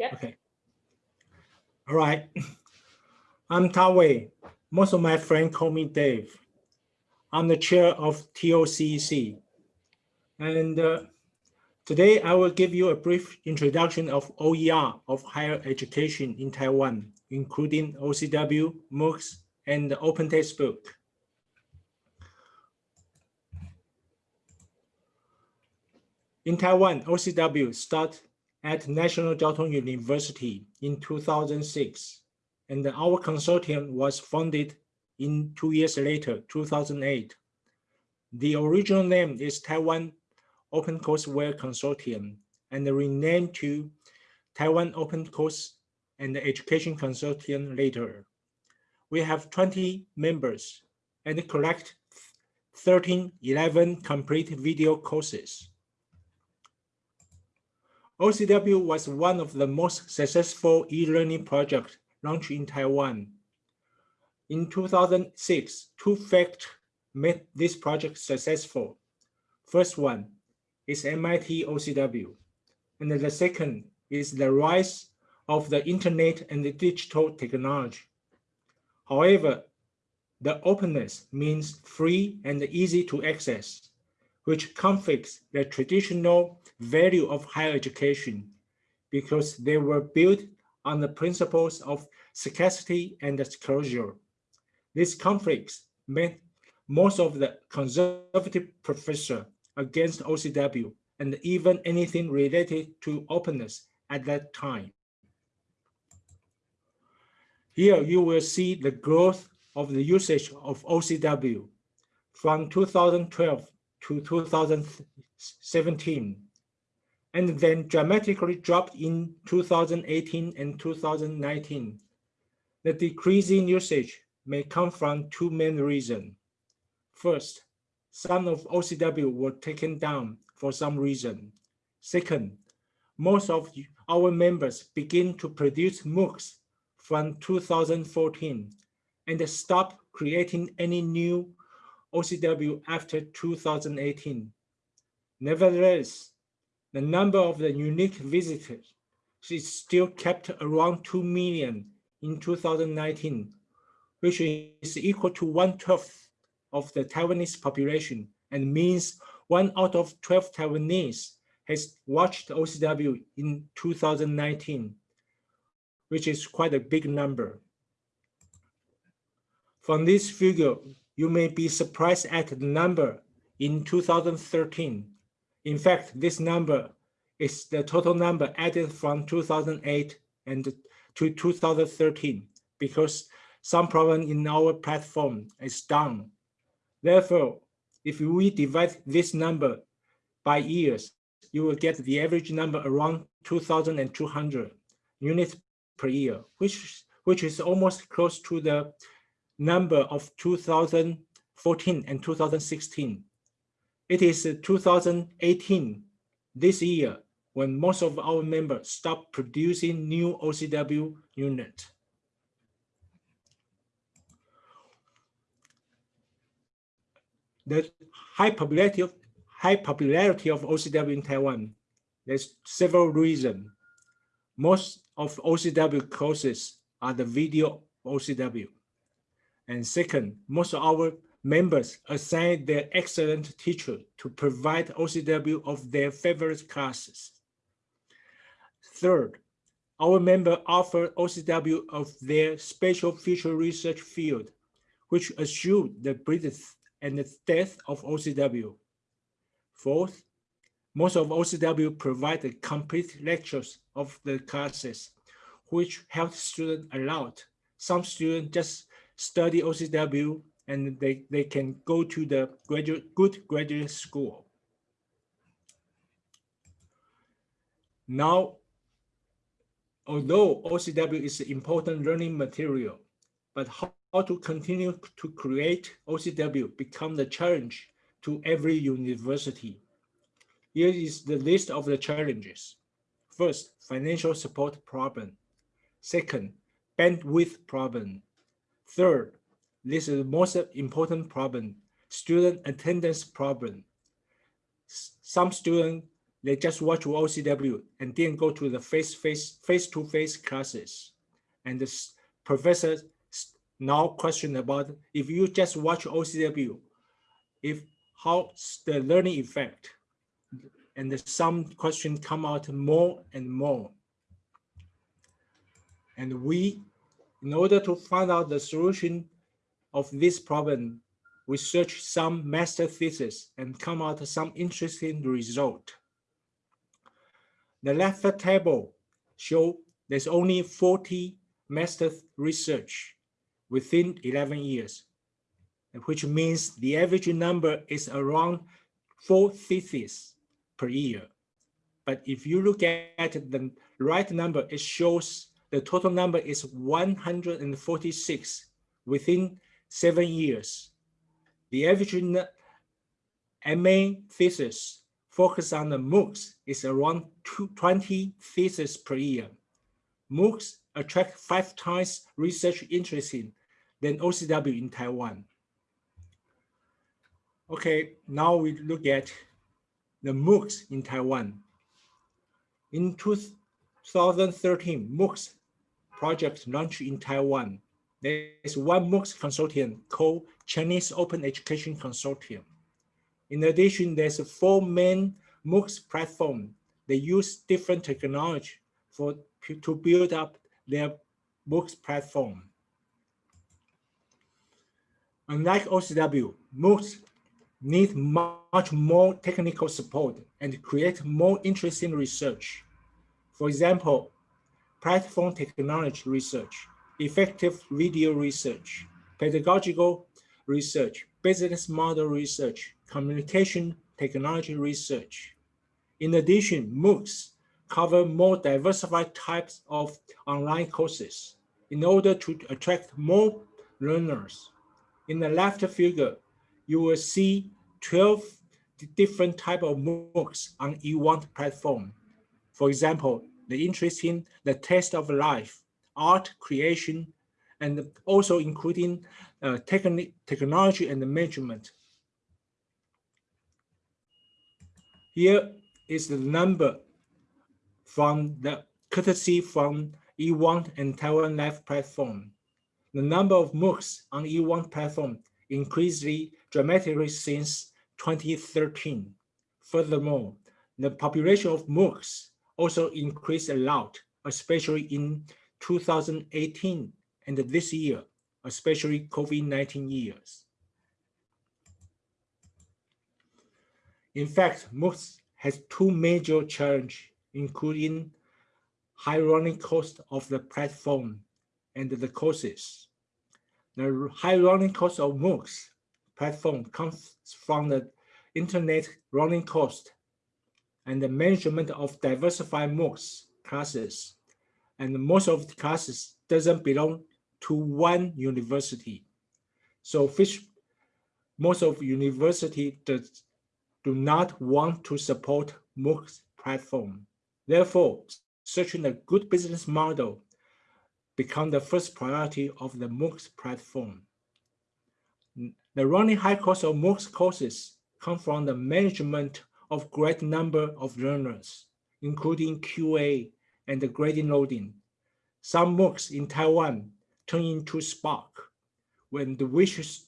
Okay. All right. I'm Tawei. Most of my friends call me Dave. I'm the chair of TOCC. And uh, today I will give you a brief introduction of OER of higher education in Taiwan, including OCW, MOOCs, and the Open Textbook. In Taiwan, OCW started at National Chiao University in 2006, and our consortium was founded in two years later, 2008. The original name is Taiwan Open Courseware Consortium and renamed to Taiwan Open Course and Education Consortium later. We have 20 members and collect 13, 11 complete video courses. OCW was one of the most successful e-learning projects launched in Taiwan. In 2006, two facts made this project successful. First one is MIT OCW, and the second is the rise of the internet and the digital technology. However, the openness means free and easy to access, which conflicts the traditional value of higher education because they were built on the principles of scarcity and disclosure. These conflicts made most of the conservative professor against OCW and even anything related to openness at that time. Here you will see the growth of the usage of OCW from 2012 to 2017 and then dramatically dropped in 2018 and 2019. The decreasing usage may come from two main reasons. First, some of OCW were taken down for some reason. Second, most of our members begin to produce MOOCs from 2014 and stop creating any new OCW after 2018. Nevertheless, the number of the unique visitors is still kept around 2 million in 2019, which is equal to one-twelfth of the Taiwanese population and means one out of 12 Taiwanese has watched OCW in 2019, which is quite a big number. From this figure, you may be surprised at the number in 2013, in fact, this number is the total number added from 2008 and to 2013 because some problem in our platform is down. Therefore, if we divide this number by years, you will get the average number around 2,200 units per year, which, which is almost close to the number of 2014 and 2016. It is 2018, this year, when most of our members stop producing new OCW unit. The high popularity of high popularity of OCW in Taiwan, there's several reasons. Most of OCW courses are the video OCW. And second, most of our members assign their excellent teacher to provide OCW of their favorite classes. Third, our member offer OCW of their special future research field, which assume the breadth and the depth of OCW. Fourth, most of OCW provide the complete lectures of the classes, which help students a lot. Some students just study OCW and they, they can go to the graduate, good graduate school. Now, although OCW is an important learning material, but how, how to continue to create OCW become the challenge to every university. Here is the list of the challenges. First, financial support problem. Second, bandwidth problem. Third, this is the most important problem, student attendance problem. Some students they just watch OCW and then go to the face-to-face classes. And the professor now question about if you just watch OCW, if how's the learning effect? And some questions come out more and more. And we, in order to find out the solution of this problem, we search some master thesis and come out some interesting result. The left table show there's only 40 master research within 11 years, which means the average number is around four theses per year. But if you look at the right number, it shows the total number is 146 within seven years. The average MA thesis focus on the MOOCs is around 20 theses per year. MOOCs attract five times research interest in than OCW in Taiwan. Okay, now we look at the MOOCs in Taiwan. In 2013, MOOCs project launched in Taiwan. There is one MOOCs consortium called Chinese Open Education Consortium. In addition, there's four main MOOCs platform. They use different technology for to build up their MOOCs platform. Unlike OCW, MOOCs need much more technical support and create more interesting research. For example, platform technology research, effective video research, pedagogical research, business model research, communication technology research. In addition, MOOCs cover more diversified types of online courses in order to attract more learners. In the left figure, you will see 12 different type of MOOCs on eWant platform. For example, the interest in the test of life, art creation, and also including uh, technology and measurement. Here is the number from the courtesy from eWant and Taiwan Life platform. The number of MOOCs on eWant platform increased dramatically since 2013. Furthermore, the population of MOOCs also increased a lot, especially in 2018 and this year, especially COVID-19 years. In fact, MOOCs has two major challenges, including high running cost of the platform and the courses. The high running cost of MOOCs platform comes from the internet running cost and the management of diversified MOOCs classes. And most of the classes doesn't belong to one university. So most of university does, do not want to support MOOCs platform. Therefore, searching a good business model become the first priority of the MOOCs platform. The running high cost of MOOCs courses come from the management of great number of learners, including QA and the grading loading. Some MOOCs in Taiwan turn into SPOC when the wishes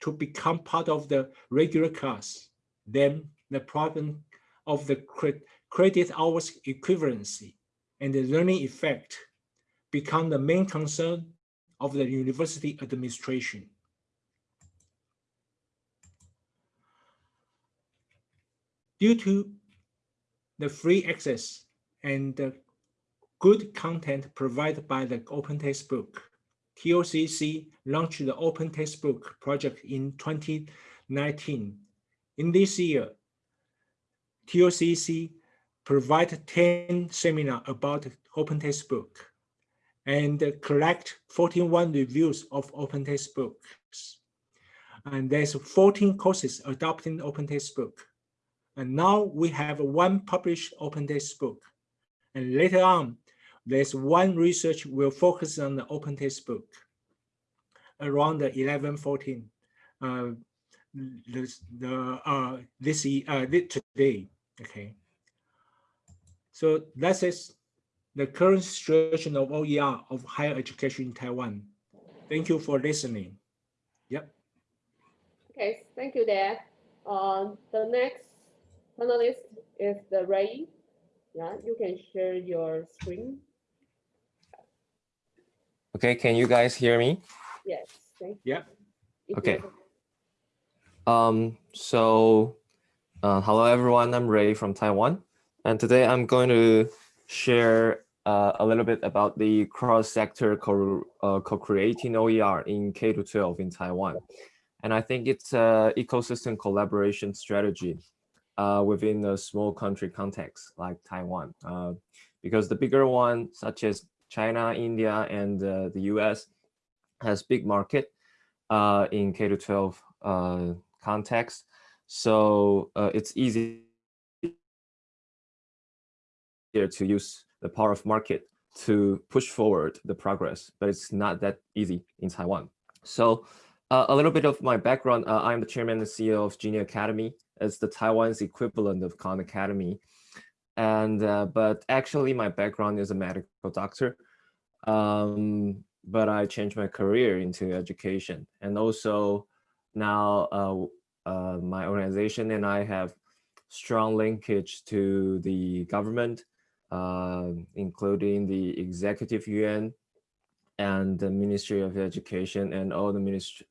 to become part of the regular class. Then the problem of the credit hours equivalency and the learning effect become the main concern of the university administration. Due to the free access and the good content provided by the Open Textbook, TOCC launched the Open Textbook project in 2019. In this year, TOCC provided 10 seminars about Open Textbook and collect 41 reviews of open textbooks. And there's 14 courses adopting open textbook. And now we have one published open textbook. And later on, there's one research will focus on the open textbook around the 11, 14, uh, this, the, uh, this, uh, today, okay. So that is the current situation of OER of higher education in Taiwan. Thank you for listening. Yep. Okay, thank you, Dad. Uh, the next panelist is the Ray. Yeah, you can share your screen. Okay, can you guys hear me? Yes, thank you. Yeah. you. Okay. Um, so, uh, hello everyone, I'm Ray from Taiwan. And today I'm going to share uh, a little bit about the cross-sector co- uh, co-creating OER in K-12 in Taiwan. And I think it's an ecosystem collaboration strategy uh, within a small country context like Taiwan. Uh, because the bigger one, such as China, India, and uh, the US, has big market uh, in K-12 uh, context. So uh, it's easy to use the power of market to push forward the progress, but it's not that easy in Taiwan. So a little bit of my background, I'm the chairman and CEO of Junyi Academy. It's the Taiwan's equivalent of Khan Academy. And, uh, but actually my background is a medical doctor. Um, but I changed my career into education. And also now uh, uh, my organization and I have strong linkage to the government, uh, including the executive yuan and the Ministry of Education and all the ministry,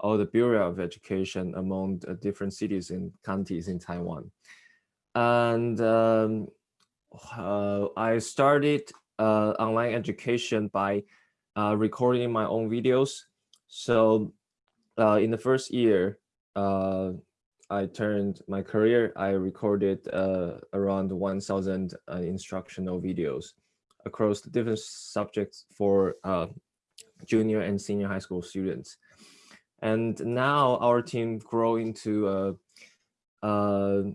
all the Bureau of Education among different cities and counties in Taiwan. And um, uh, I started uh, online education by uh, recording my own videos. So uh, in the first year, uh, I turned my career, I recorded uh, around 1,000 uh, instructional videos across the different subjects for junior and senior high school students. And now our team grow into a, a,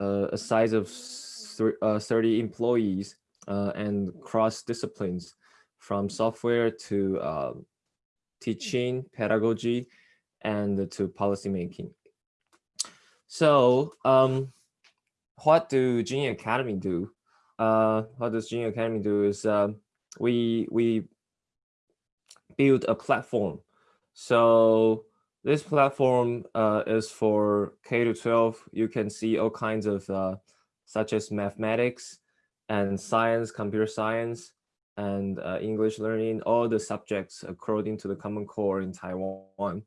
a size of 30 employees and cross disciplines from software to uh, teaching, pedagogy, and to policymaking. So um, what do Junyi Academy do? Uh, what does Junyi Academy do is uh, we, we build a platform. So this platform uh, is for K to 12. You can see all kinds of uh, such as mathematics and science, computer science, and uh, English learning, all the subjects according to the Common Core in Taiwan.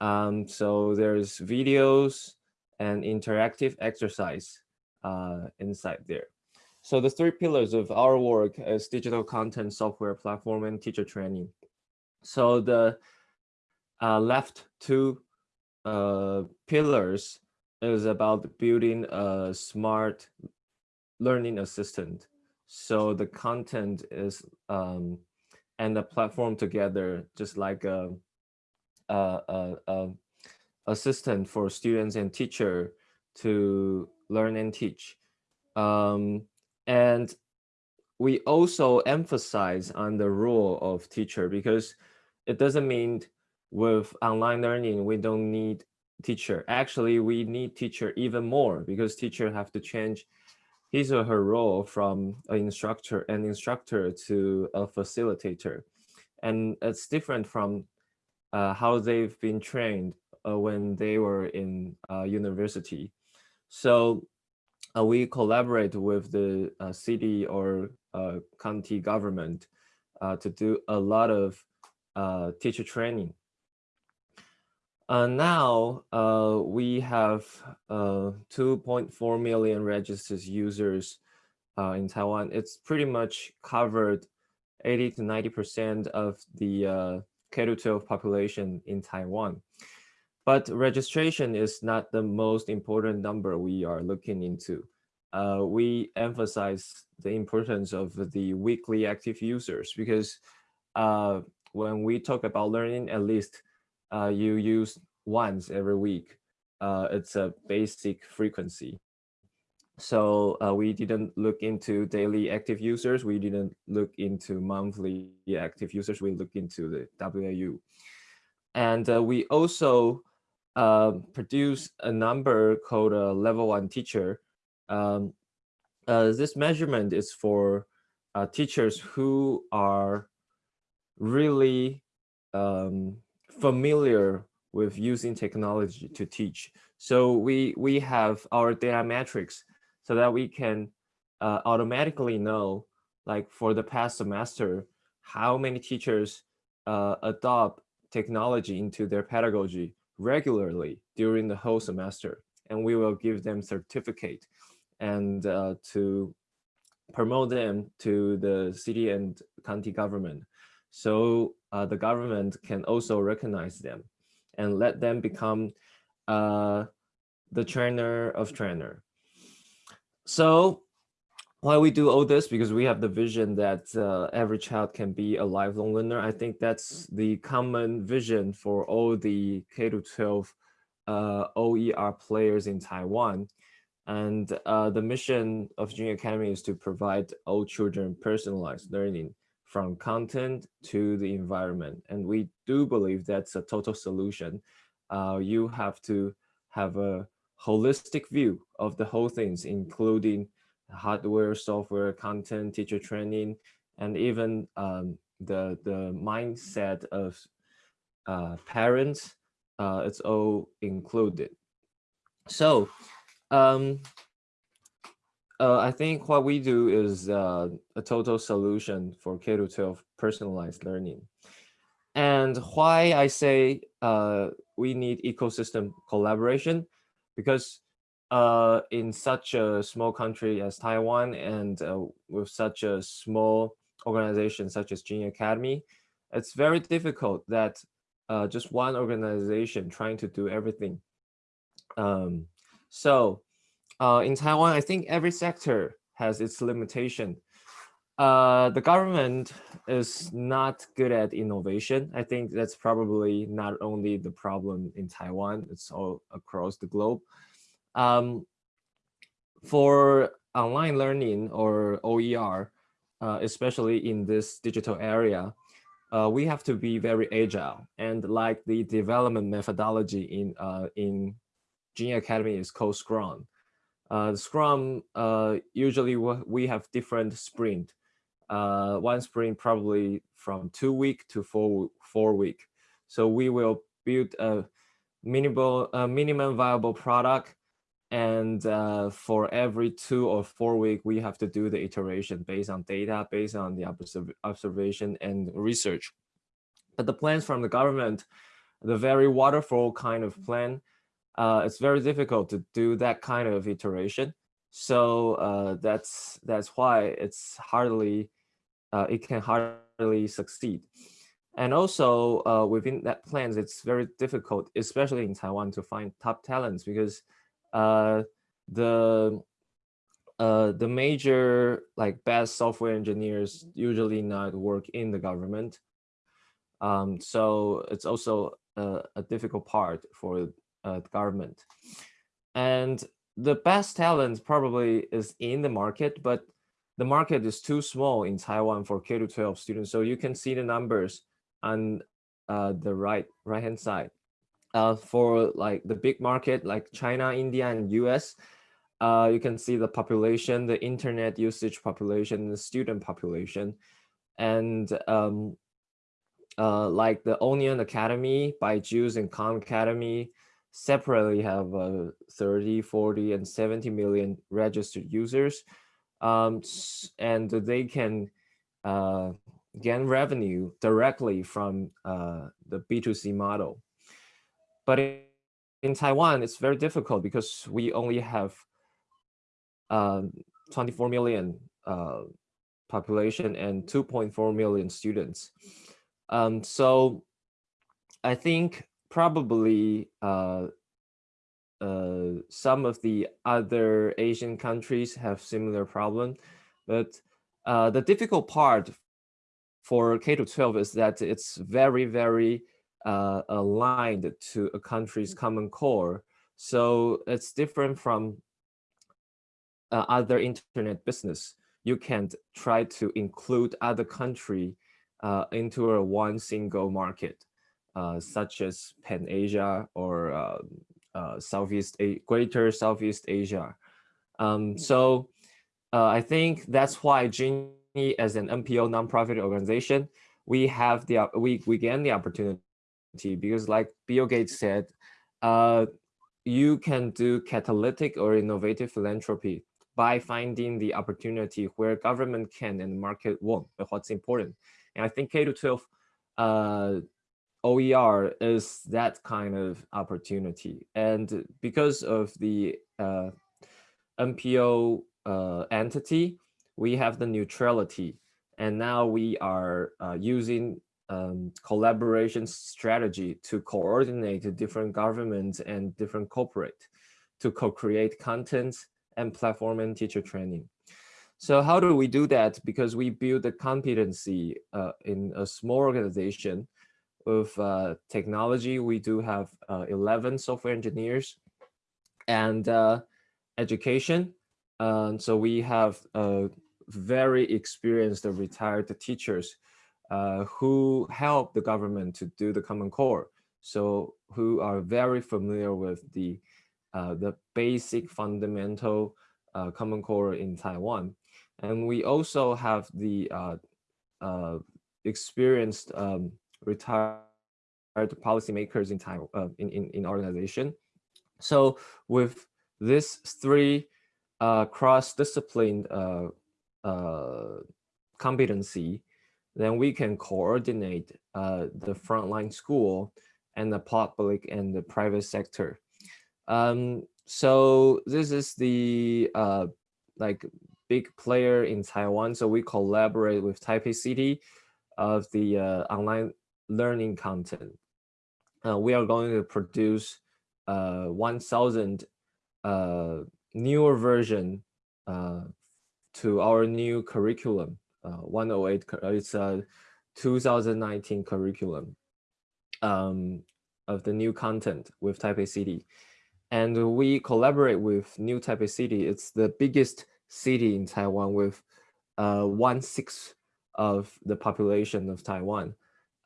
Um, so there's videos and interactive exercise uh, inside there. So the three pillars of our work is digital content, software platform, and teacher training. So the left two uh, pillars is about building a smart learning assistant so the content is um, and the platform together, just like a, a, a, a assistant for students and teacher to learn and teach. Um, and we also emphasize on the role of teacher because it doesn't mean with online learning, we don't need teacher. Actually, we need teacher even more because teacher have to change his or her role from an instructor, an instructor to a facilitator. And it's different from uh, how they've been trained uh, when they were in uh, university. So uh, we collaborate with the uh, city or uh, county government to do a lot of teacher training uh, now uh, we have uh, 2.4 million registered users uh, in Taiwan. It's pretty much covered 80 to 90% of the uh, K-12 population in Taiwan. But registration is not the most important number we are looking into. Uh, we emphasize the importance of the weekly active users because when we talk about learning, at least uh, you use once every week. Uh, it's a basic frequency. So uh, we didn't look into daily active users. We didn't look into monthly active users. We looked into the WAU. And uh, we also uh, produce a number called a level one teacher. Um, uh, this measurement is for uh, teachers who are really um, familiar with using technology to teach. So we, we have our data metrics so that we can uh, automatically know, like for the past semester, how many teachers uh, adopt technology into their pedagogy regularly during the whole semester. And we will give them certificate and uh, to promote them to the city and county government. So uh, the government can also recognize them and let them become uh, the trainer of trainer. So why we do all this because we have the vision that uh, every child can be a lifelong learner. I think that's the common vision for all the K to 12 uh, OER players in Taiwan. And uh, the mission of Junyi Academy is to provide all children personalized learning from content to the environment. And we do believe that's a total solution. Uh, you have to have a holistic view of the whole things, including hardware, software, content, teacher training, and even um, the, the mindset of uh, parents, uh, it's all included. So um, uh, I think what we do is uh, a total solution for K-12 personalized learning. And why I say uh, we need ecosystem collaboration, because uh, in such a small country as Taiwan and uh, with such a small organization such as Junyi Academy, it's very difficult that uh, just one organization trying to do everything. Um, so uh, in Taiwan, I think every sector has its limitation. Uh, the government is not good at innovation. I think that's probably not only the problem in Taiwan, it's all across the globe. Um, for online learning or OER, uh, especially in this digital area, uh, we have to be very agile and like the development methodology in uh, in Junyi Academy is called Scrum. Uh, Scrum, uh, usually we have different sprint. Uh, one sprint probably from two week to four, four week. So we will build a minimal, a minimum viable product. And uh, for every two or four week, we have to do the iteration based on data, based on the observ observation and research. But the plans from the government, the very waterfall kind of plan, uh, it's very difficult to do that kind of iteration. So uh, that's that's why it's hardly uh, it can hardly succeed. And also uh, within that plans, it's very difficult, especially in Taiwan, to find top talents because uh, the uh, the major like best software engineers usually not work in the government. Um, so it's also a, a difficult part for uh, government. And the best talent probably is in the market, but the market is too small in Taiwan for K-12 students. So you can see the numbers on uh, the right right hand side. Uh, for like the big market like China, India, and US, uh, you can see the population, the internet usage population, the student population. And um, uh, like the Onion Academy, Byju's and Khan Academy, separately have uh, 30, 40, and 70 million registered users. Um, and they can uh, gain revenue directly from uh, the B2C model. But in Taiwan, it's very difficult because we only have um, 24 million uh, population and 2.4 million students. Um, so I think probably uh, uh, some of the other Asian countries have similar problem, but uh, the difficult part for K to 12 is that it's very, very uh, aligned to a country's common core. So it's different from uh, other internet business. You can't try to include other country uh, into a one single market. Uh, such as Pan Asia or uh, uh, Southeast A Greater Southeast Asia. Um, mm. so uh, I think that's why Junyi as an NPO nonprofit organization, we have the we we gain the opportunity because like Bill Gates said, uh, you can do catalytic or innovative philanthropy by finding the opportunity where government can and market won't. But what's important, and I think K to 12 uh, OER is that kind of opportunity, and because of the uh, NPO uh, entity, we have the neutrality. And now we are uh, using um, collaboration strategy to coordinate different governments and different corporate to co-create content and platform and teacher training. So how do we do that? Because we build the competency uh, in a small organization with uh, technology. We do have uh, 11 software engineers and uh, education. Um, so we have very experienced retired teachers uh, who help the government to do the Common Core. So who are very familiar with the uh, the basic fundamental uh, Common Core in Taiwan. And we also have the experienced um, retired policymakers in Taiwan uh, in, in, in organization. So with these three uh, cross-discipline uh, uh, competency, then we can coordinate uh, the frontline school and the public and the private sector. Um, so this is the uh, like big player in Taiwan. So we collaborate with Taipei City of the uh, online learning content. Uh, we are going to produce uh, 1,000 uh, newer version uh, to our new curriculum, uh, 108, it's a 2019 curriculum um, of the new content with Taipei City. And we collaborate with New Taipei City. It's the biggest city in Taiwan with uh, one sixth of the population of Taiwan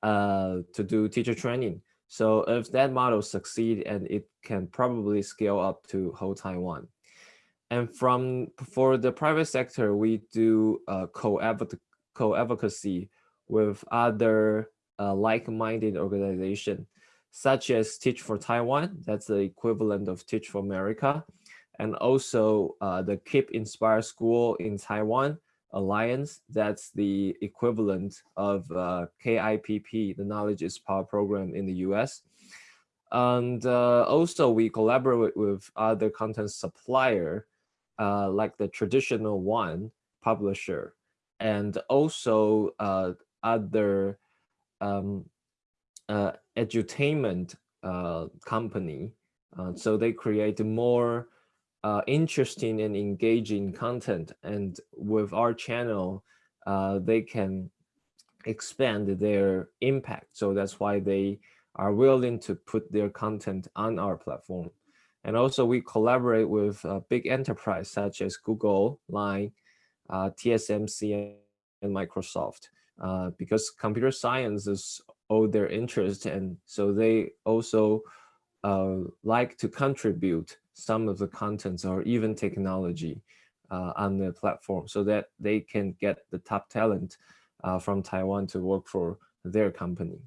uh, to do teacher training. So if that model succeed and it can probably scale up to whole Taiwan. And from for the private sector, we do uh, co-advocacy with other uh, like-minded organization, such as Teach for Taiwan, that's the equivalent of Teach for America, and also uh, the KIPP Inspire School in Taiwan Alliance, that's the equivalent of uh, KIPP, the Knowledge is Power program in the US. And uh, also we collaborate with other content supplier uh, like the traditional one publisher and also uh, other um, uh, edutainment uh, company. So they create more uh, interesting and engaging content. And with our channel, uh, they can expand their impact. So that's why they are willing to put their content on our platform. And also we collaborate with uh, big enterprise such as Google, Line, uh, TSMC, and Microsoft, uh, because computer science is all their interest. And so they also like to contribute some of the contents or even technology uh, on the platform so that they can get the top talent uh, from Taiwan to work for their company.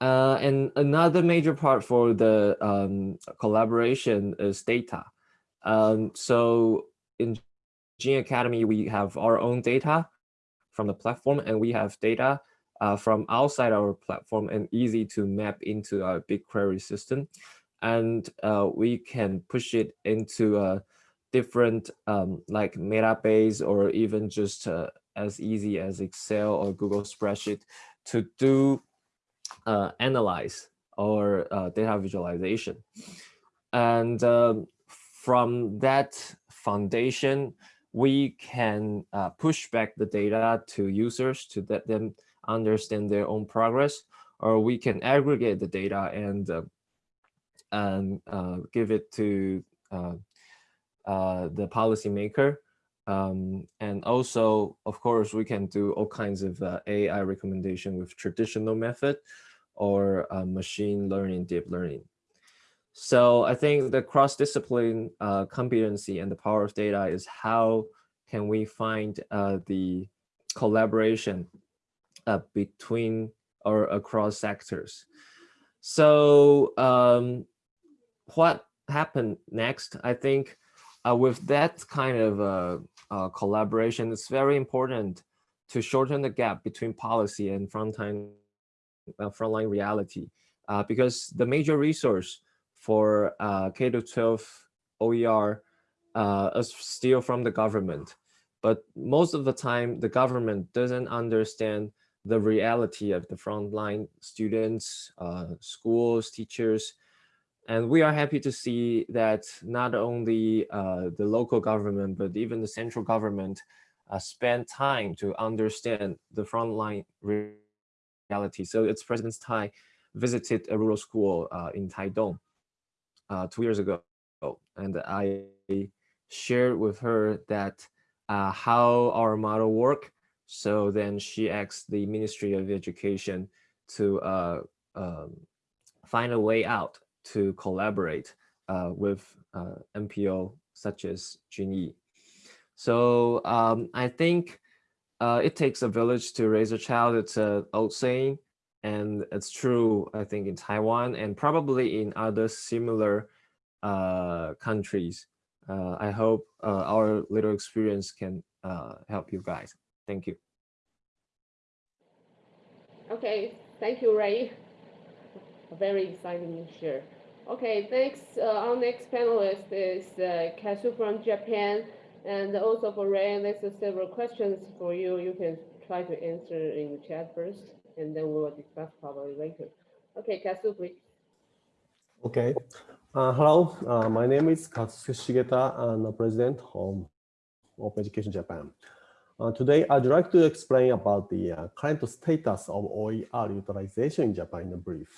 Uh, and another major part for the um, collaboration is data. Um, so in Junyi Academy, we have our own data from the platform and we have data uh, from outside our platform and easy to map into our BigQuery system. And uh, we can push it into a different um, like Metabase or even just uh, as easy as Excel or Google spreadsheet to do uh, analyze or uh, data visualization. And um, from that foundation, we can push back the data to users to let them understand their own progress, or we can aggregate the data and uh, and uh, give it to uh, the policymaker. Um, and also, of course, we can do all kinds of AI recommendation with traditional method or machine learning, deep learning. So I think the cross-discipline uh, competency and the power of data is how can we find uh, the collaboration uh, between or across sectors. So um, what happened next? I think uh, with that kind of uh, uh, collaboration, it's very important to shorten the gap between policy and frontline, uh, frontline reality. Uh, because the major resource for uh, K-12 OER is still from the government. But most of the time, the government doesn't understand the reality of the frontline students, uh, schools, teachers. And we are happy to see that not only uh, the local government, but even the central government uh, spend time to understand the frontline reality. So it's President Tsai visited a rural school uh, in Taidong uh, two years ago. And I shared with her that uh, how our model work. So then she asked the Ministry of Education to uh, um, find a way out to collaborate uh, with uh, such as Junyi. So um, I think uh, it takes a village to raise a child. It's an old saying, and it's true, I think, in Taiwan and probably in other similar uh, countries. Uh, I hope our little experience can help you guys. Thank you. Okay, thank you, Ray. A very exciting share. Okay, thanks. uh, our next panelist is uh, Kazu from Japan. And also for Ray, there's several questions for you. You can try to answer in the chat first, and then we will discuss probably later. Okay, Kazu, please. Okay. Uh, hello, uh, my name is Katsusuke Shigeta. And I'm the president of Open Education Japan. Uh, today, I'd like to explain about the uh, current status of OER utilization in Japan in a brief.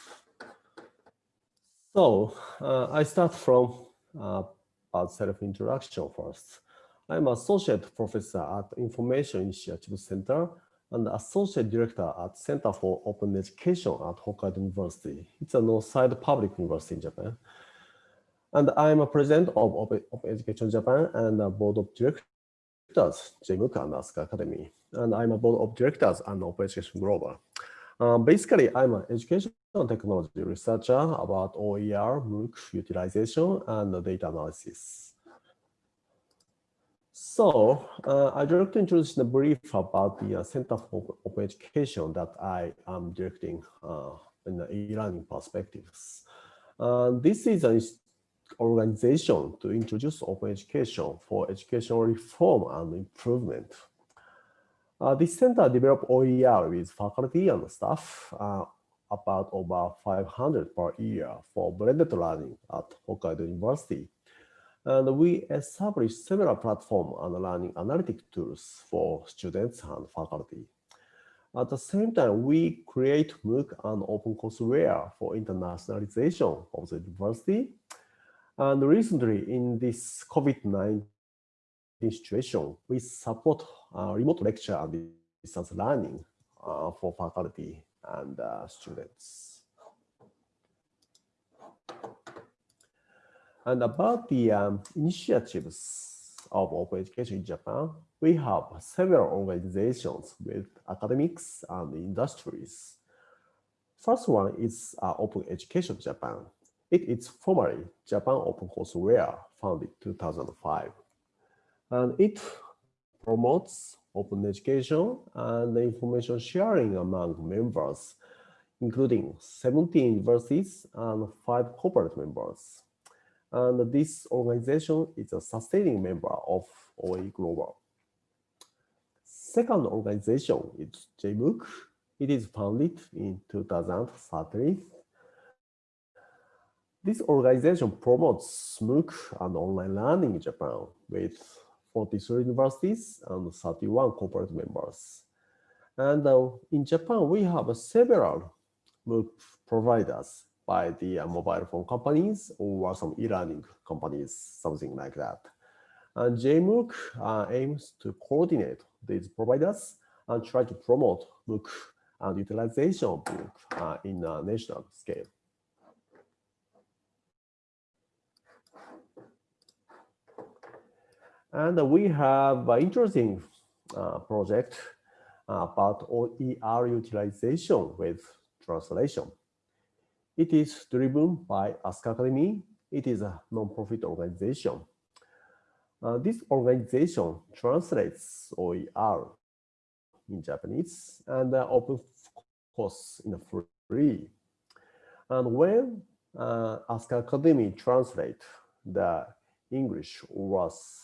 So uh, I start from uh, about self-introduction first. I'm associate professor at Information Initiative Center and associate director at Center for Open Education at Hokkaido University. It's a no-side public university in Japan. And I'm a president of Open, Education Japan and a board of directors, JMOOC and Asuka Academy. And I'm a board of directors and Open Education Global. Um, basically, I'm an education technology researcher about OER, MOOC utilization, and data analysis. So uh, I'd like to introduce the brief about the uh, Center for Open Education that I am directing uh, in the e-learning perspectives. Uh, this is an organization to introduce open education for educational reform and improvement. Uh, this center developed OER with faculty and staff uh, about over 500 per year for blended learning at Hokkaido University and we established several platform and learning analytic tools for students and faculty. At the same time, we create MOOC and open courseware for internationalization of the university. And recently, in this COVID-19 situation, we support uh, remote lecture and distance learning uh, for faculty and uh, students. And about the um, initiatives of open education in Japan, we have several organizations with academics and industries. First one is uh, Open Education Japan. It is formerly Japan Open Courseware, founded 2005. And it promotes open education and information sharing among members, including 17 universities and five corporate members. And this organization is a sustaining member of OE Global. Second organization is JMOOC. It is founded in 2013. This organization promotes MOOC and online learning in Japan with 43 universities and 31 corporate members. And uh, in Japan, we have several MOOC providers by the uh, mobile phone companies or some e-learning companies, something like that. And JMOOC uh, aims to coordinate these providers and try to promote MOOC and utilization of MOOC uh, in a national scale. And we have an interesting uh, project about OER utilization with translation. It is driven by Asuka Academy. It is a non-profit organization. Uh, this organization translates OER in Japanese and uh, open course in free. And when uh, Academy translate the English was uh,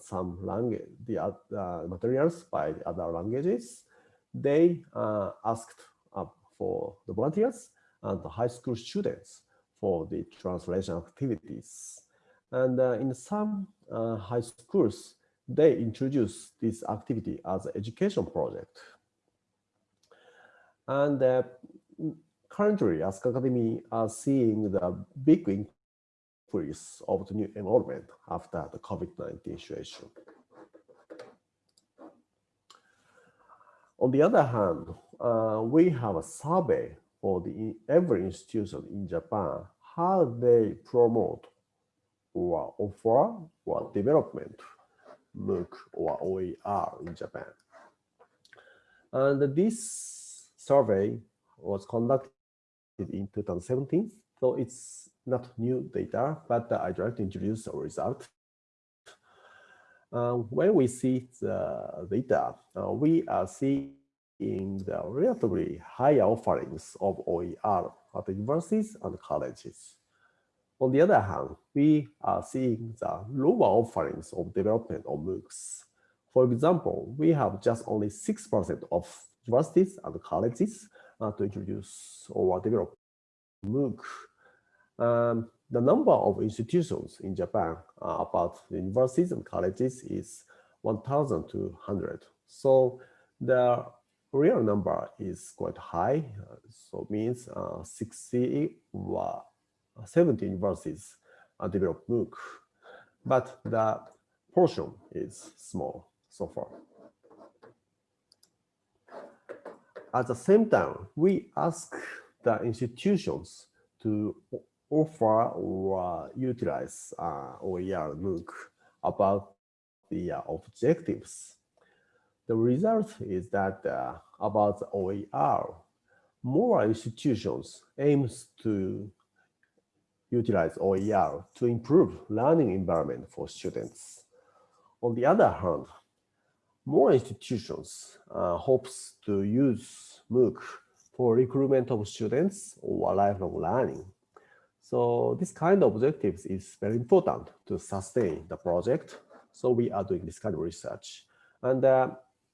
some language, the uh, materials by other languages, they uh, asked for the volunteers and the high school students for the translation activities. And uh, in some uh, high schools, they introduce this activity as an education project. And uh, currently, Asuka Academy are seeing the big of the new enrollment after the COVID-19 situation. On the other hand, uh, we have a survey for the every institution in Japan, how they promote or offer or development MOOC or OER in Japan. And this survey was conducted in 2017, so it's not new data, but I'd like to introduce a result. Uh, when we see the data, uh, we are seeing the relatively higher offerings of OER at universities and colleges. On the other hand, we are seeing the lower offerings of development of MOOCs. For example, we have just only 6% of universities and colleges uh, to introduce or develop MOOC. Um, the number of institutions in Japan uh, about universities and colleges is 1,200. So the real number is quite high. Uh, so means uh, 60 or 70 universities develop MOOC, but the portion is small so far. At the same time, we ask the institutions to offer or utilize uh, OER MOOC about the uh, objectives. The result is that uh, about OER, more institutions aims to utilize OER to improve learning environment for students. On the other hand, more institutions uh, hopes to use MOOC for recruitment of students or lifelong learning. So this kind of objectives is very important to sustain the project. So we are doing this kind of research. And uh,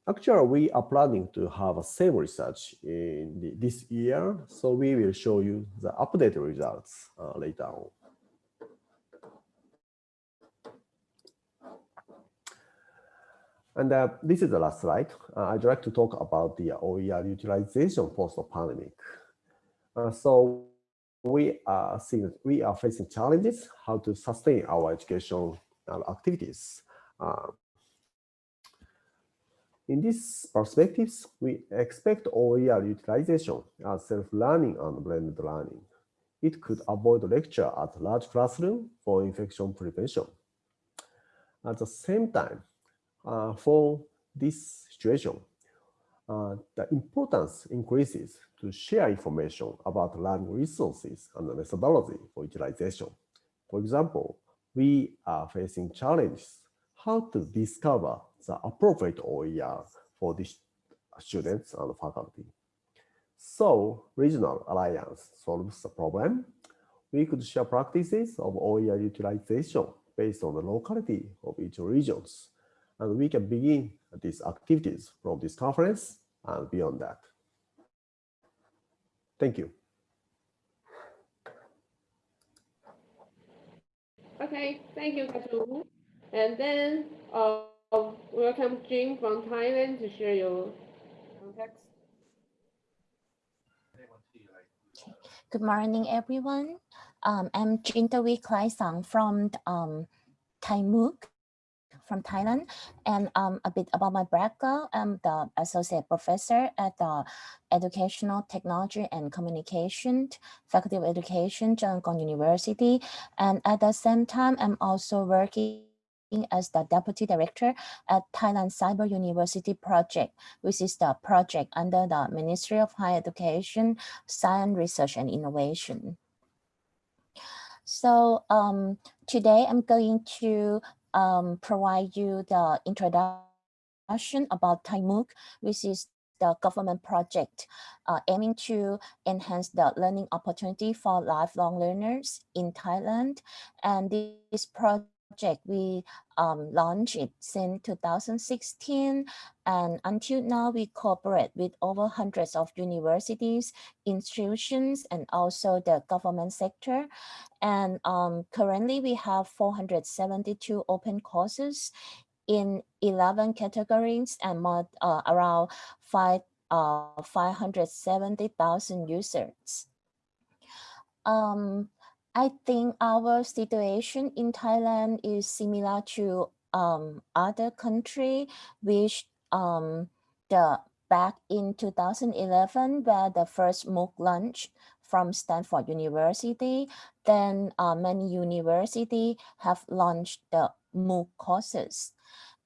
actually, we are planning to have a same research in the, this year. So we will show you the updated results uh, later on. And uh, this is the last slide. Uh, I'd like to talk about the OER utilization post-pandemic. Uh, so we are seeing we are facing challenges how to sustain our educational activities. Uh, in these perspectives, we expect OER utilization as self-learning and blended learning. It could avoid lecture at large classroom for infection prevention. At the same time, uh, for this situation, uh, the importance increases to share information about learning resources and the methodology for utilization. For example, we are facing challenges how to discover the appropriate OER for the students and faculty. So regional alliance solves the problem. We could share practices of OER utilization based on the locality of each regions and we can begin these activities from this conference and beyond that. Thank you. Okay, thank you, Dr. And then uh, welcome Jim from Thailand to share your context. Good morning, everyone. Um, I'm Jintavee Khlaisang from um, Thai MOOC from Thailand and um, a bit about my background. I'm the associate professor at the Educational Technology and Communication Faculty of Education, Chulalongkorn University. And at the same time, I'm also working as the Deputy Director at Thailand Cyber University Project, which is the project under the Ministry of Higher Education, Science, Research and Innovation. So um, today I'm going to um, provide you the introduction about Thai MOOC, which is the government project uh, aiming to enhance the learning opportunity for lifelong learners in Thailand. And this project we um, launched it since 2016 and until now we cooperate with over hundreds of universities, institutions and also the government sector. And um, currently we have 472 open courses in 11 categories and more, uh, around five, uh, 570,000 users. Um, I think our situation in Thailand is similar to um, other country, which um, the back in 2011, where the first MOOC launched from Stanford University, then uh, many university have launched the MOOC courses.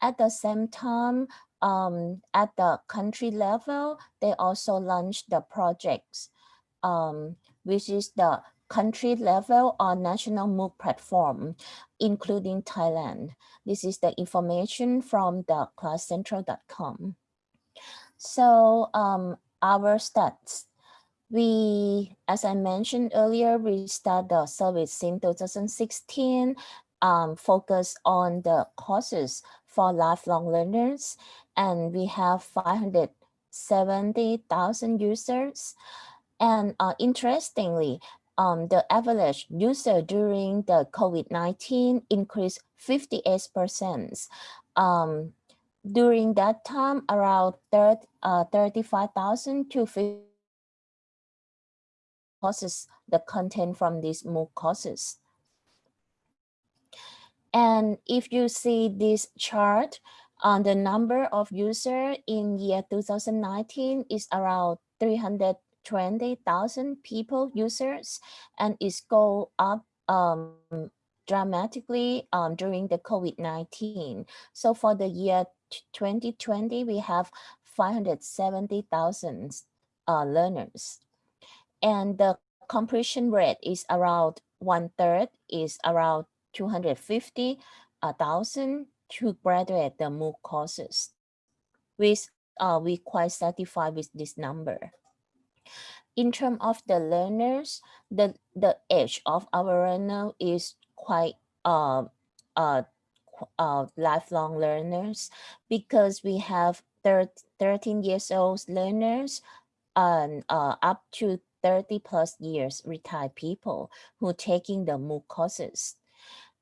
At the same time, um, at the country level, they also launched the projects, um, which is the country level or national MOOC platform, including Thailand. This is the information from the classcentral.com. So um, our stats, we, as I mentioned earlier, we start the service in 2016, um, focus on the courses for lifelong learners, and we have 570,000 users. And uh, interestingly, um, the average user during the COVID-19 increased 58%. Um, during that time, around 30, uh, 35,000 to 50 courses, the content from these MOOC courses. And if you see this chart, on uh, the number of user in year 2019 is around 300 20,000 people users and it's go up um, dramatically um, during the COVID-19. So for the year 2020, we have 570,000 uh, learners. And the completion rate is around one third is around 250,000 to graduate the MOOC courses. Which uh, we quite satisfied with this number. In terms of the learners, the, the age of our learner is quite uh, uh, uh, lifelong learners because we have 13 years old learners and uh, up to 30 plus years retired people who taking the MOOC courses.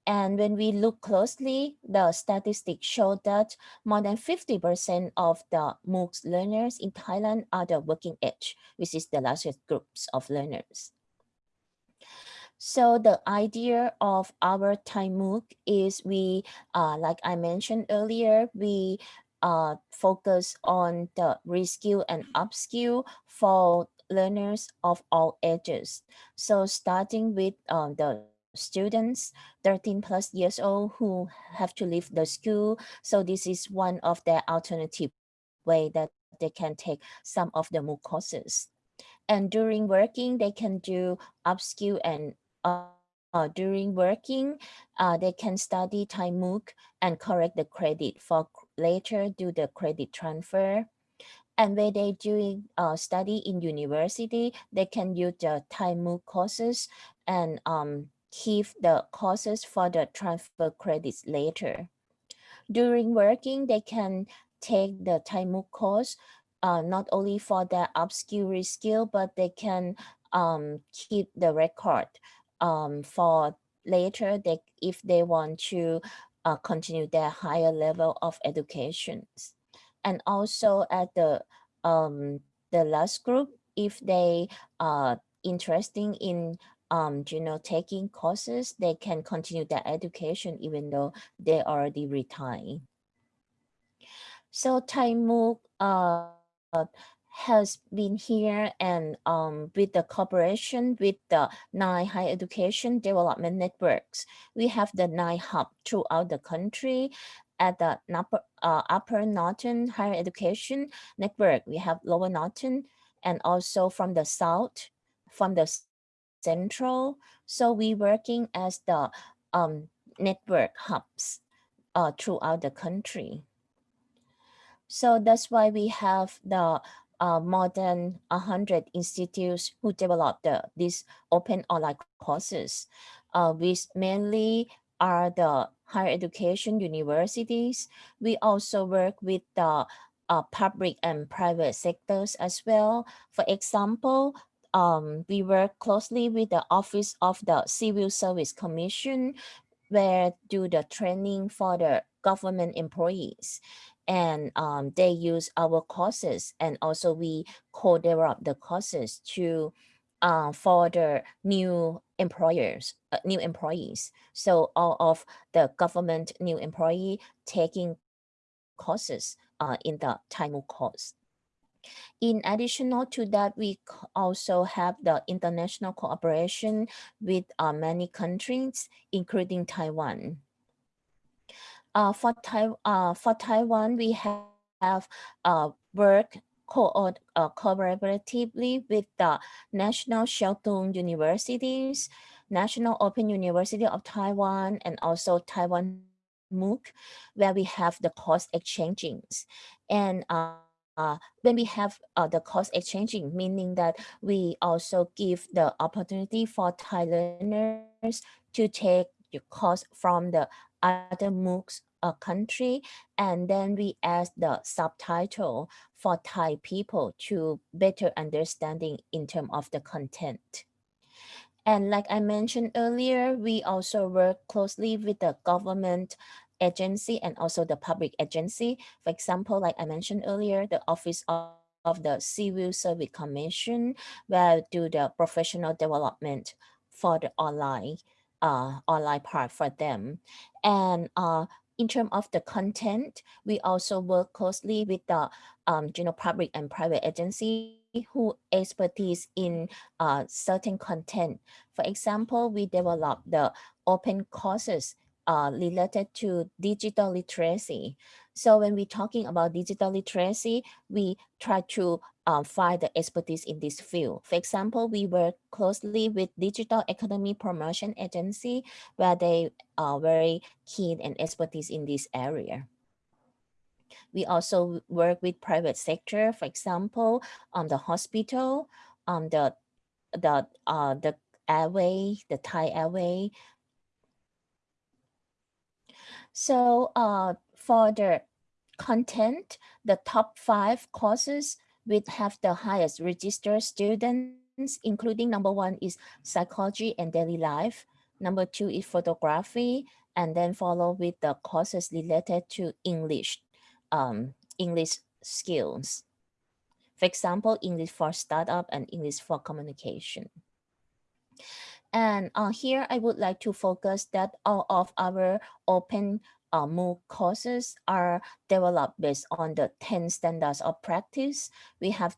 And when we look closely, the statistics show that more than 50% of the MOOCs learners in Thailand are the working age, which is the largest groups of learners. So the idea of our Thai MOOC is we, uh, like I mentioned earlier, we uh, focus on the reskill and upskill for learners of all ages. So starting with um, the students 13 plus years old who have to leave the school. So this is one of the alternative way that they can take some of the MOOC courses. And during working, they can do upskill and uh, uh, during working, uh, they can study Thai MOOC and correct the credit for later do the credit transfer. And when they doing uh, study in university, they can use the Thai MOOC courses and um, keep the courses for the transfer credits later. During working, they can take the Thai MOOC course, uh, not only for their obscure skill, but they can um, keep the record um, for later they, if they want to uh, continue their higher level of education. And also at the um, the last group, if they are interested in um, you know, taking courses, they can continue their education even though they already retired. So Thai MOOC uh, has been here and um, with the cooperation with the nine higher education development networks, we have the nine hub throughout the country. At the upper, uh, upper Northern Higher Education Network, we have Lower Northern and also from the South, from the Central. So we working as the um, network hubs uh, throughout the country. So that's why we have the uh, more than 100 institutes who develop the, these open online courses, uh, which mainly are the higher education universities. We also work with the uh, public and private sectors as well. For example, um, we work closely with the Office of the Civil Service Commission, where do the training for the government employees and um, they use our courses and also we co-develop the courses to uh, for the new employers, uh, new employees. So all of the government new employee taking courses uh, in the Thai MOOC course. In addition to that, we also have the international cooperation with uh, many countries, including Taiwan. Uh, for, tai uh, for Taiwan, we have, uh, worked co uh, collaboratively with the National Sheltung Universities, National Open University of Taiwan, and also Taiwan MOOC, where we have the course exchanges. And uh, uh, when we have uh, the course exchanging, meaning that we also give the opportunity for Thai learners to take the course from the other MOOCs a country and then we add the subtitle for Thai people to better understanding in terms of the content. And like I mentioned earlier, we also work closely with the government agency and also the public agency. For example, like I mentioned earlier, the Office of, of the Civil Service Commission will do the professional development for the online uh, online part for them. And uh, in terms of the content, we also work closely with the um, you know, public and private agency who expertise in uh, certain content. For example, we develop the open courses uh, related to digital literacy. So when we're talking about digital literacy, we try to um, find the expertise in this field. For example, we work closely with Digital Economy Promotion Agency, where they are very keen and expertise in this area. We also work with private sector, for example, on um, the hospital, on um, the the uh, the airway, the Thai airway, so uh, for the content, the top five courses would have the highest registered students, including number one is psychology and daily life. Number two is photography, and then follow with the courses related to English, um, English skills. For example, English for startup and English for communication. And uh, here I would like to focus that all of our open uh, MOOC courses are developed based on the 10 standards of practice. We have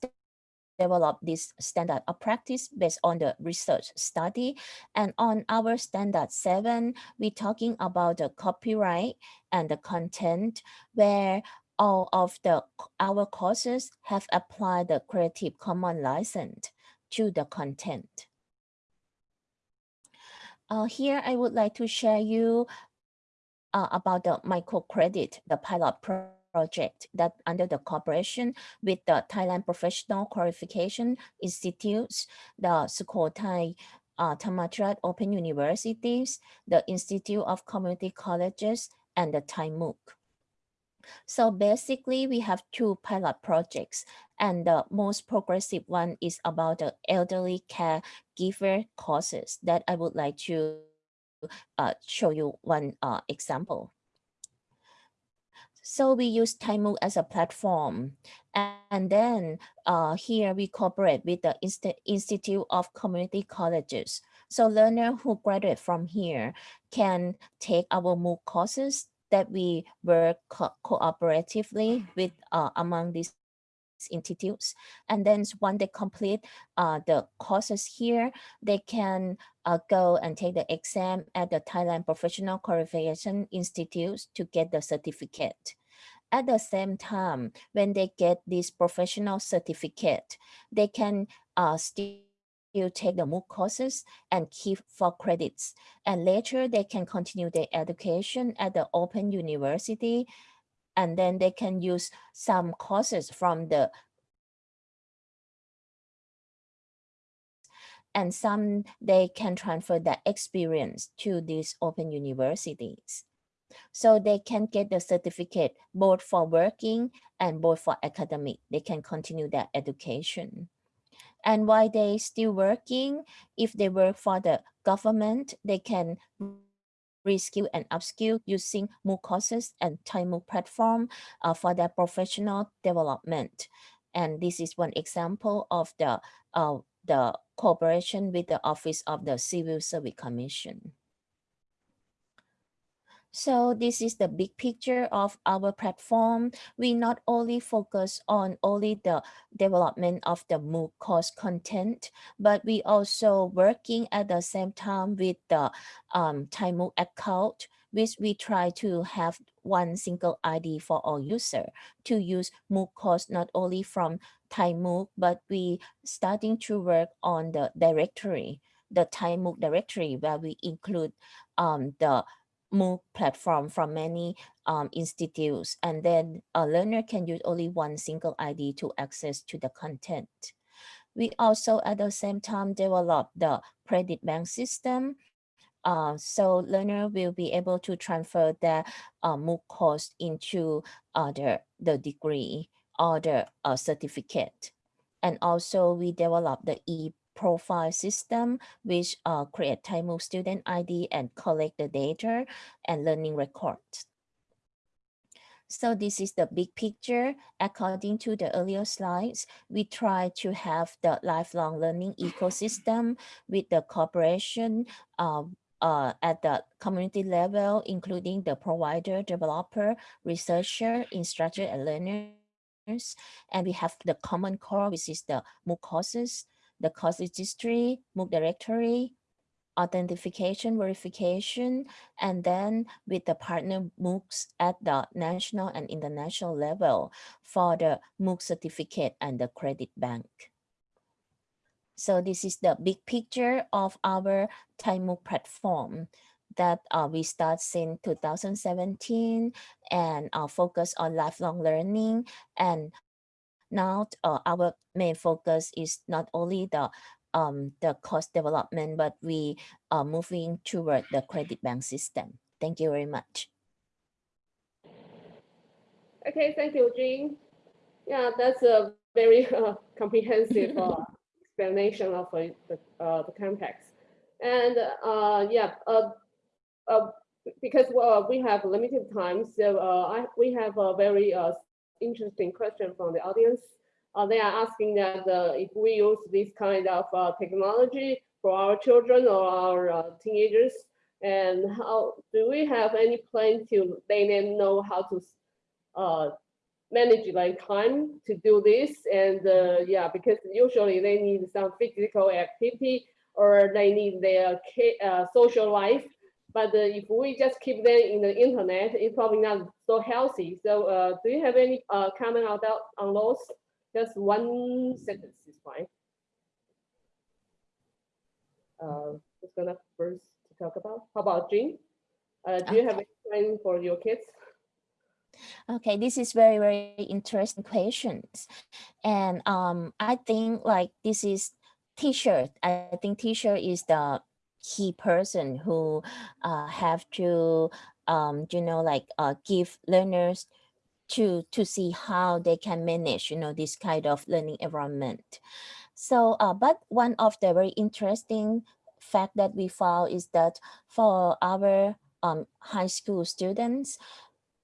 developed this standard of practice based on the research study. And on our standard seven, we're talking about the copyright and the content where all of the our courses have applied the Creative Commons license to the content. Uh, here, I would like to share you uh, about the microcredit, the pilot project that under the cooperation with the Thailand Professional Qualification Institutes, the Sukhothai uh, Open Universities, the Institute of Community Colleges, and the Thai MOOC. So basically, we have two pilot projects, and the most progressive one is about the elderly caregiver courses that I would like to uh, show you one uh, example. So we use Thai MOOC as a platform. And then uh, here we cooperate with the Inst Institute of Community Colleges. So learners who graduate from here can take our MOOC courses that we work co cooperatively with uh, among these institutes. And then when they complete uh, the courses here, they can uh, go and take the exam at the Thailand Professional Qualification Institute to get the certificate. At the same time, when they get this professional certificate, they can uh, still take the MOOC courses and keep for credits. And later they can continue their education at the Open University and then they can use some courses from the and some they can transfer that experience to these open universities. So they can get the certificate both for working and both for academic. They can continue their education. And while they still working, if they work for the government, they can reskill and upskill using MOOC courses and Thai MOOC platform uh, for their professional development. And this is one example of the, uh, the cooperation with the Office of the Civil Service Commission. So this is the big picture of our platform. We not only focus on only the development of the MOOC course content, but we also working at the same time with the um, MOOC account, which we try to have one single ID for all user to use MOOC course not only from Thai MOOC, but we starting to work on the directory, the Thai MOOC directory where we include um, the MOOC platform from many um, institutes, and then a learner can use only one single ID to access to the content. We also at the same time develop the credit bank system. Uh, so learner will be able to transfer their uh, MOOC course into uh, the, the degree or the uh, certificate. And also we develop the e profile system, which uh, create MOOC student ID and collect the data and learning records. So this is the big picture. According to the earlier slides, we try to have the lifelong learning ecosystem with the cooperation uh, uh, at the community level, including the provider, developer, researcher, instructor, and learners. And we have the common core, which is the MOOC courses, the course registry, MOOC directory, authentication, verification, and then with the partner MOOCs at the national and international level for the MOOC certificate and the credit bank. So this is the big picture of our Thai platform that uh, we start since 2017 and uh, focus on lifelong learning and now uh, our main focus is not only the um, the cost development, but we are moving toward the credit bank system. Thank you very much. Okay, thank you, Jean. Yeah, that's a very uh, comprehensive uh, explanation of uh, the, uh, the context. And uh, yeah, uh, uh, because we have limited time, so uh, I, we have a very uh, interesting question from the audience. Uh, they are asking that uh, if we use this kind of uh, technology for our children or our uh, teenagers, and how do we have any plan to let them know how to uh, manage like time to do this? And uh, yeah, because usually they need some physical activity or they need their social life but if we just keep them in the internet, it's probably not so healthy. So uh, do you have any uh, comment on that on those? Just one sentence is fine. Uh, who's gonna first to talk about? How about Jean? Uh, do you have any plan for your kids? Okay, this is very, very interesting questions. And um, I think like this is t-shirt. I think t-shirt is the key person who uh, have to, um, you know, like uh, give learners to to see how they can manage, you know, this kind of learning environment. So, uh, but one of the very interesting fact that we found is that for our um, high school students,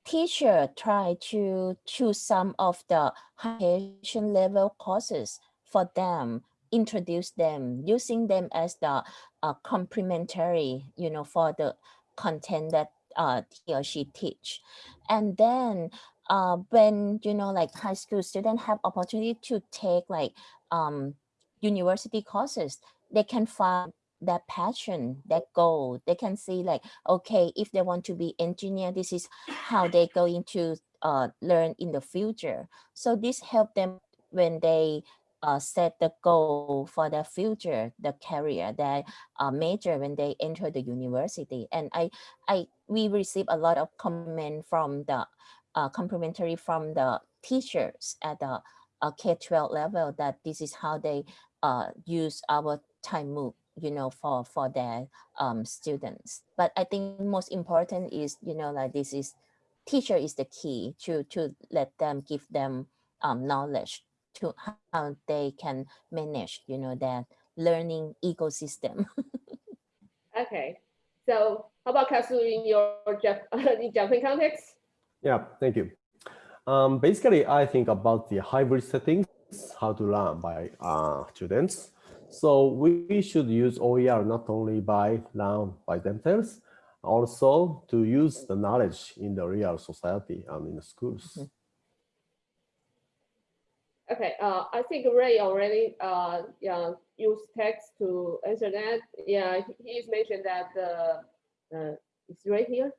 teacher try to choose some of the high level courses for them introduce them, using them as the uh, complementary, you know, for the content that uh, he or she teach. And then uh, when you know like high school students have opportunity to take like um, university courses, they can find that passion, that goal. They can see like, okay, if they want to be engineer, this is how they going to uh, learn in the future. So this help them when they uh, set the goal for their future, the career, their uh, major when they enter the university. And I, I, we receive a lot of comment from the uh, complimentary from the teachers at the uh, K-12 level that this is how they uh, use our Thai MOOC, you know, for, for their um, students. But I think most important is, you know, like this is, teacher is the key to, to let them, give them um, knowledge to how they can manage, you know, that learning ecosystem. Okay, so how about Kasu in your Jap in Japan context? Yeah, thank you. Um, basically, I think about the hybrid settings, how to learn by uh, students. So we should use OER not only by learn by themselves, also to use the knowledge in the real society and in the schools. Mhm. Okay, uh, I think Ray already, uh, yeah, used text to answer that. Yeah, he- he's mentioned that, uh, uh, it's right here.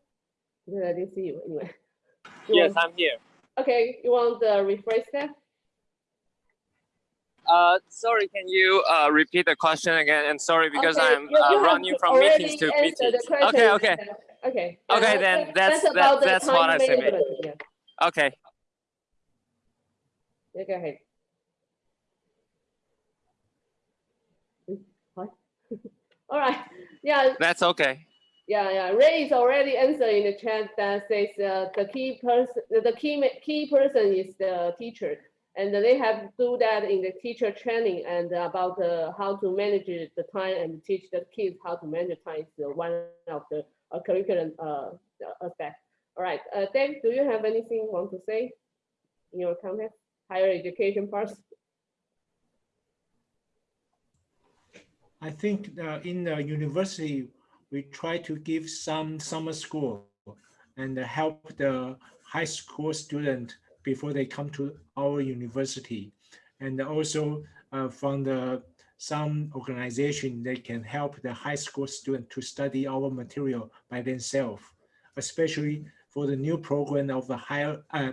I didn't see you anyway. You Yes, want- I'm here. Okay, you want to rephrase that? Uh, sorry, can you uh, repeat the question again? And sorry because Okay, I'm uh, running from meetings to the meetings. Okay, okay, Okay. Okay, uh, then that- that's- about the that's what I said. Yeah, okay. Yeah, go ahead. Hi. All right, yeah, That's okay. Yeah, yeah. Ray is already answering the chat that says uh, the key person, the key key person is the teacher, and they have to do that in the teacher training and about uh, how to manage the time and teach the kids how to manage time is uh, one of the uh, curriculum uh, aspect. All right, uh, Dave, do you have anything you want to say in your context, higher education part? I think uh, in the university, we try to give some summer school and help the high school student before they come to our university. And also uh, from the some organization, they can help the high school student to study our material by themselves, especially for the new program of the higher uh,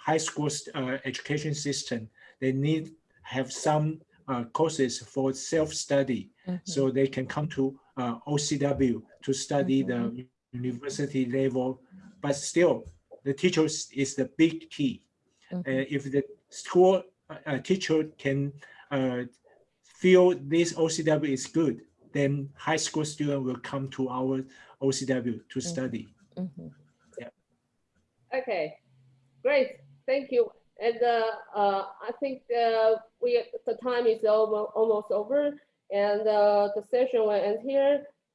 high school uh, education system. They need have some uh, courses for self-study so they can come to uh, OCW to study the university level. But still, the teachers is the big key. Mhm. Uh, if the school uh, teacher can uh, feel this OCW is good, then high school student will come to our OCW to study. Mhm. Okay, great, thank you. And uh, uh, I think uh, we, the time is almost, almost over and the session will end here.